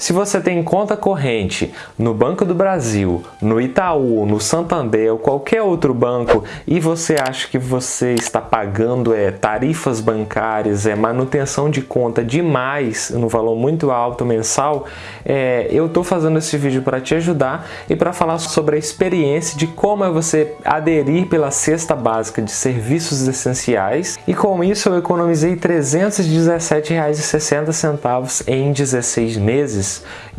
Se você tem conta corrente no Banco do Brasil, no Itaú, no Santander ou qualquer outro banco e você acha que você está pagando é, tarifas bancárias, é manutenção de conta demais, no valor muito alto mensal, é, eu estou fazendo esse vídeo para te ajudar e para falar sobre a experiência de como é você aderir pela cesta básica de serviços essenciais. E com isso eu economizei R$ 317,60 em 16 meses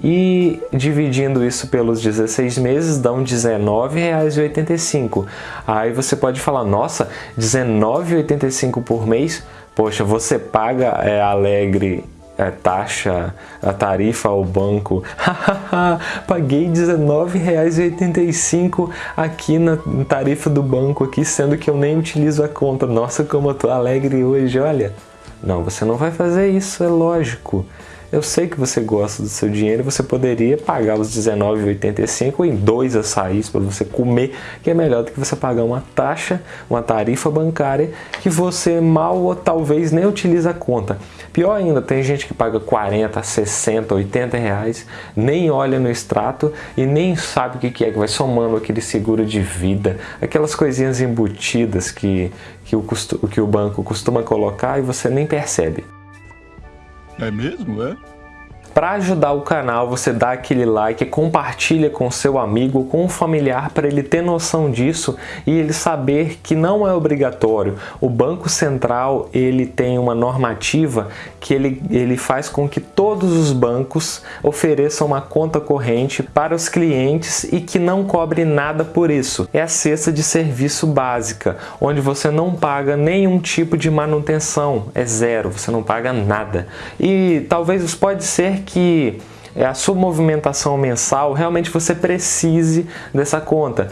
e dividindo isso pelos 16 meses dão R$19,85. Aí você pode falar, nossa, R$19,85 por mês? Poxa, você paga é, Alegre é, taxa, a tarifa ao banco. Paguei R$19,85 aqui na tarifa do banco, aqui, sendo que eu nem utilizo a conta. Nossa, como eu tô alegre hoje, olha. Não, você não vai fazer isso, é lógico. Eu sei que você gosta do seu dinheiro, você poderia pagar os R$19,85 em dois açaís para você comer, que é melhor do que você pagar uma taxa, uma tarifa bancária que você mal ou talvez nem utiliza a conta. Pior ainda, tem gente que paga 40, 60, 80 reais, nem olha no extrato e nem sabe o que é, que vai somando aquele seguro de vida, aquelas coisinhas embutidas que, que, o, que o banco costuma colocar e você nem percebe. É mesmo, é? Para ajudar o canal, você dá aquele like, compartilha com seu amigo, com um familiar para ele ter noção disso e ele saber que não é obrigatório. O Banco Central ele tem uma normativa que ele, ele faz com que todos os bancos ofereçam uma conta corrente para os clientes e que não cobre nada por isso. É a cesta de serviço básica, onde você não paga nenhum tipo de manutenção, é zero, você não paga nada. E talvez pode ser que é, a sua movimentação mensal, realmente você precise dessa conta.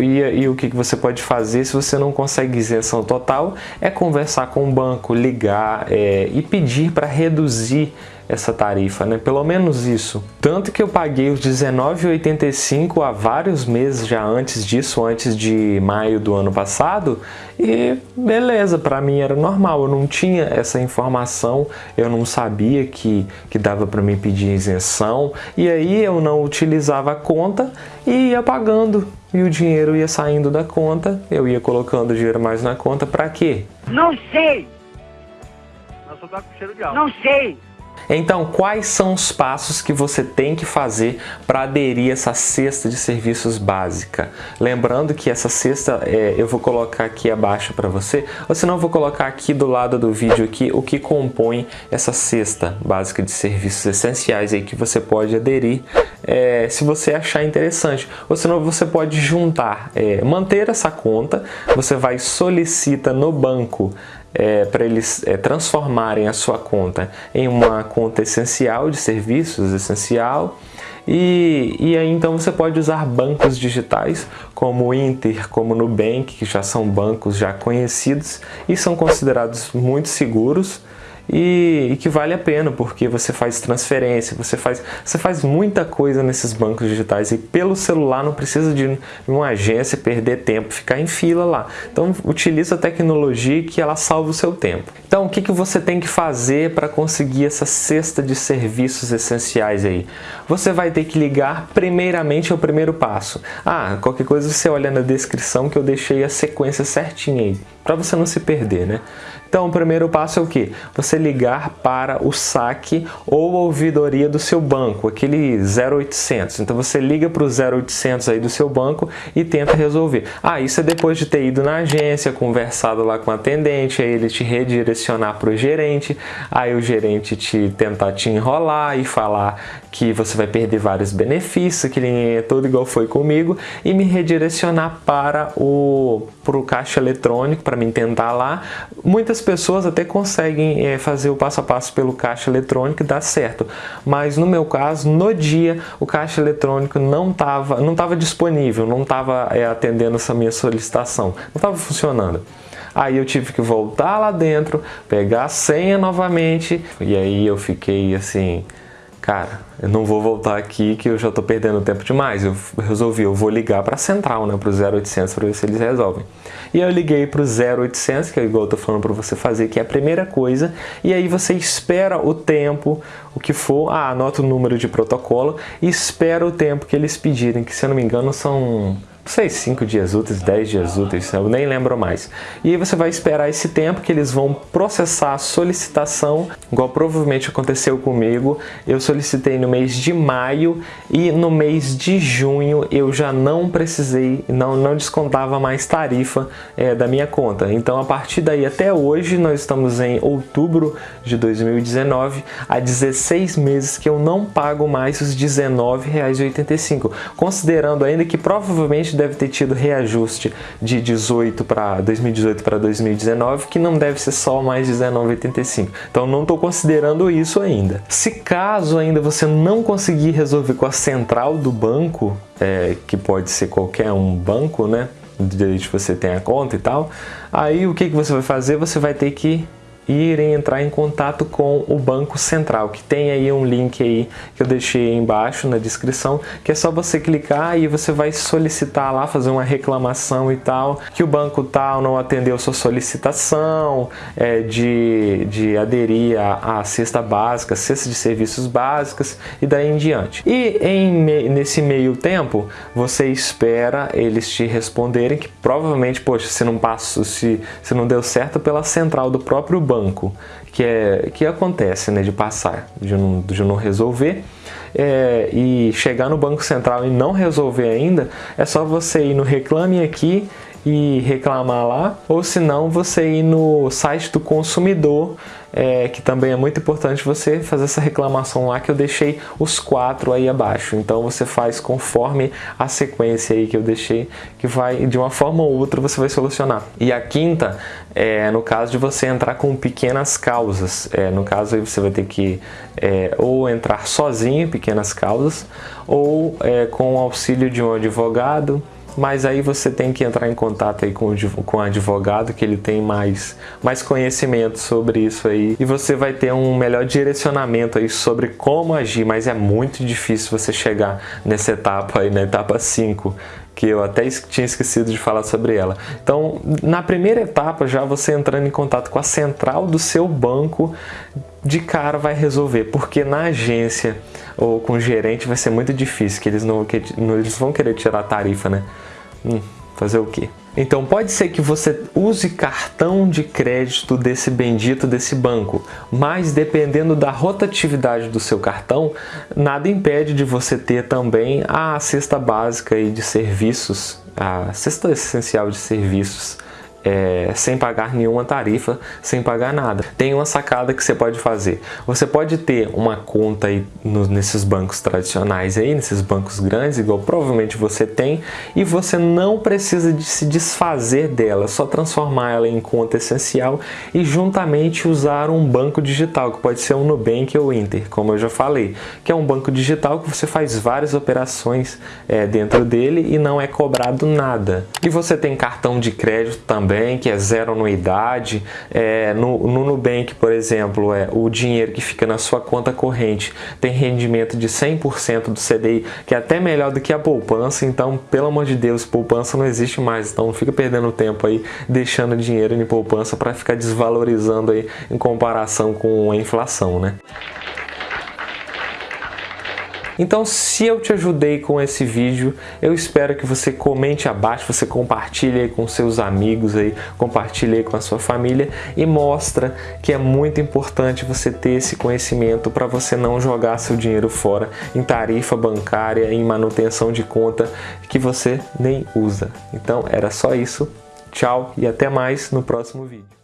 E, e, o que você pode fazer se você não consegue isenção total é conversar com o banco, ligar é, e pedir para reduzir essa tarifa, né? Pelo menos isso. Tanto que eu paguei os R$19,85 há vários meses já antes disso, antes de maio do ano passado, e beleza, para mim era normal, eu não tinha essa informação, eu não sabia que, que dava para mim pedir isenção, e aí eu não utilizava a conta e ia pagando, e o dinheiro ia saindo da conta, eu ia colocando dinheiro mais na conta, para quê? Não sei! Nossa, tá com cheiro de álcool. Não sei! Então, quais são os passos que você tem que fazer para aderir essa cesta de serviços básica? Lembrando que essa cesta é, eu vou colocar aqui abaixo para você, ou senão eu vou colocar aqui do lado do vídeo aqui o que compõe essa cesta básica de serviços essenciais aí que você pode aderir é, se você achar interessante. Ou senão você pode juntar, é, manter essa conta, você vai solicita no banco é, para eles é, transformarem a sua conta em uma conta essencial de serviços essencial e, e aí então você pode usar bancos digitais como o Inter, como o Nubank, que já são bancos já conhecidos e são considerados muito seguros e, e, que vale a pena, porque você faz transferência, você faz, você faz muita coisa nesses bancos digitais e pelo celular não precisa de uma agência perder tempo, ficar em fila lá. Então utiliza a tecnologia que ela salva o seu tempo. Então o que, que você tem que fazer para conseguir essa cesta de serviços essenciais aí? Você vai ter que ligar primeiramente ao primeiro passo. Ah, qualquer coisa você olha na descrição que eu deixei a sequência certinha aí, para você não se perder, né? Então, o primeiro passo é o que? Você ligar para o saque ou ouvidoria do seu banco, aquele 0800. Então, você liga para o 0800 aí do seu banco e tenta resolver. Ah, isso é depois de ter ido na agência, conversado lá com o atendente, aí ele te redirecionar para o gerente, aí o gerente te tentar te enrolar e falar que você vai perder vários benefícios, que ele é todo igual foi comigo, e me redirecionar para o pro caixa eletrônico para me tentar lá. Muitas pessoas até conseguem é, fazer o passo a passo pelo caixa eletrônico e dá certo, mas no meu caso, no dia, o caixa eletrônico não estava não tava disponível, não estava é, atendendo essa minha solicitação, não estava funcionando. Aí eu tive que voltar lá dentro, pegar a senha novamente, e aí eu fiquei assim, cara, eu não vou voltar aqui que eu já estou perdendo tempo demais. Eu resolvi, eu vou ligar para a central, né, para o 0800 para ver se eles resolvem. E eu liguei para o 0800, que é igual eu estou falando para você fazer, que é a primeira coisa, e aí você espera o tempo, o que for, ah, anota o número de protocolo e espera o tempo que eles pedirem, que se eu não me engano são sei, 5 dias úteis, 10 dias úteis, eu nem lembro mais. E aí você vai esperar esse tempo que eles vão processar a solicitação, igual provavelmente aconteceu comigo. Eu solicitei no mês de maio e no mês de junho eu já não precisei, não, não descontava mais tarifa é, da minha conta. Então a partir daí até hoje, nós estamos em outubro de 2019, há 16 meses que eu não pago mais os R$19,85, considerando ainda que provavelmente deve ter tido reajuste de 18 para 2018 para 2019, que não deve ser só mais 19,85. Então não estou considerando isso ainda. Se caso ainda você não conseguir resolver com a central do banco, é, que pode ser qualquer um banco, né? Que você tenha conta e tal, aí o que, que você vai fazer? Você vai ter que irem entrar em contato com o Banco Central, que tem aí um link aí que eu deixei embaixo na descrição, que é só você clicar e você vai solicitar lá, fazer uma reclamação e tal, que o banco tal não atendeu sua solicitação é, de, de aderir à, à cesta básica, cesta de serviços básicas e daí em diante. E em, nesse meio tempo, você espera eles te responderem que provavelmente, poxa, se não passou, se, se não deu certo pela central do próprio banco, que, é, que acontece né, de passar, de não, de não resolver, é, e chegar no Banco Central e não resolver ainda, é só você ir no Reclame Aqui e reclamar lá, ou se não você ir no site do consumidor é, que também é muito importante você fazer essa reclamação lá que eu deixei os quatro aí abaixo. Então você faz conforme a sequência aí que eu deixei, que vai de uma forma ou outra você vai solucionar. E a quinta é no caso de você entrar com pequenas causas. É, no caso aí você vai ter que é, ou entrar sozinho pequenas causas ou é, com o auxílio de um advogado mas aí você tem que entrar em contato aí com o, com o advogado que ele tem mais, mais conhecimento sobre isso aí. E você vai ter um melhor direcionamento aí sobre como agir, mas é muito difícil você chegar nessa etapa aí, na etapa 5 que eu até tinha esquecido de falar sobre ela. Então, na primeira etapa, já você entrando em contato com a central do seu banco, de cara vai resolver, porque na agência ou com o gerente vai ser muito difícil, que eles não, que, eles vão querer tirar a tarifa, né? Hum, fazer o quê? Então pode ser que você use cartão de crédito desse bendito desse banco, mas dependendo da rotatividade do seu cartão, nada impede de você ter também a cesta básica de serviços, a cesta essencial de serviços é, sem pagar nenhuma tarifa, sem pagar nada. Tem uma sacada que você pode fazer. Você pode ter uma conta aí no, nesses bancos tradicionais aí, nesses bancos grandes, igual provavelmente você tem, e você não precisa de se desfazer dela, só transformar ela em conta essencial e juntamente usar um banco digital, que pode ser um Nubank ou Inter, como eu já falei, que é um banco digital que você faz várias operações é, dentro dele e não é cobrado nada. E você tem cartão de crédito também Nubank é zero anuidade. É, no, no Nubank, por exemplo, é, o dinheiro que fica na sua conta corrente tem rendimento de 100% do CDI, que é até melhor do que a poupança. Então, pelo amor de Deus, poupança não existe mais. Então, não fica perdendo tempo aí deixando dinheiro em poupança para ficar desvalorizando aí em comparação com a inflação, né? Então, se eu te ajudei com esse vídeo, eu espero que você comente abaixo, você compartilhe com seus amigos aí, compartilhe com a sua família e mostra que é muito importante você ter esse conhecimento para você não jogar seu dinheiro fora em tarifa bancária, em manutenção de conta que você nem usa. Então, era só isso. Tchau e até mais no próximo vídeo.